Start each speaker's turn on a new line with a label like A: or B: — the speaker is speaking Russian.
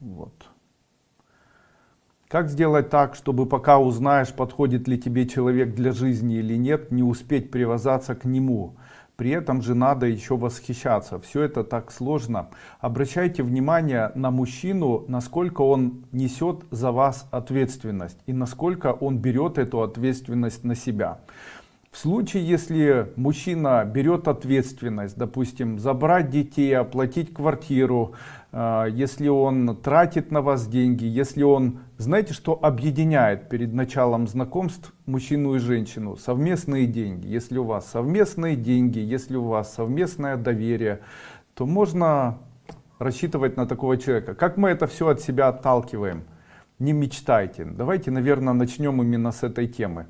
A: Вот. Как сделать так, чтобы пока узнаешь, подходит ли тебе человек для жизни или нет, не успеть привязаться к нему? При этом же надо еще восхищаться. Все это так сложно. Обращайте внимание на мужчину, насколько он несет за вас ответственность и насколько он берет эту ответственность на себя. В случае, если мужчина берет ответственность, допустим, забрать детей, оплатить квартиру, э, если он тратит на вас деньги, если он, знаете, что объединяет перед началом знакомств мужчину и женщину? Совместные деньги. Если у вас совместные деньги, если у вас совместное доверие, то можно рассчитывать на такого человека. Как мы это все от себя отталкиваем? Не мечтайте. Давайте, наверное, начнем именно с этой темы.